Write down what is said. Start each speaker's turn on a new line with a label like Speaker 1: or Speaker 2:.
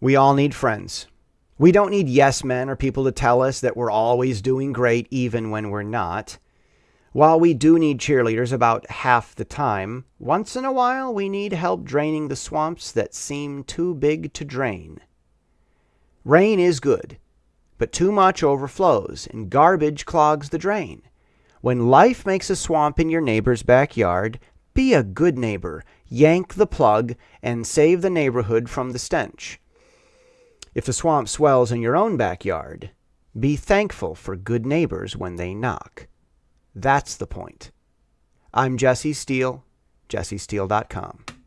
Speaker 1: We all need friends. We don't need yes men or people to tell us that we're always doing great even when we're not. While we do need cheerleaders about half the time, once in a while we need help draining the swamps that seem too big to drain. Rain is good, but too much overflows and garbage clogs the drain. When life makes a swamp in your neighbor's backyard, be a good neighbor, yank the plug, and save the neighborhood from the stench. If the swamp swells in your own backyard, be thankful for good neighbors when they knock. That's the point. I'm Jesse Steele, jessesteele.com.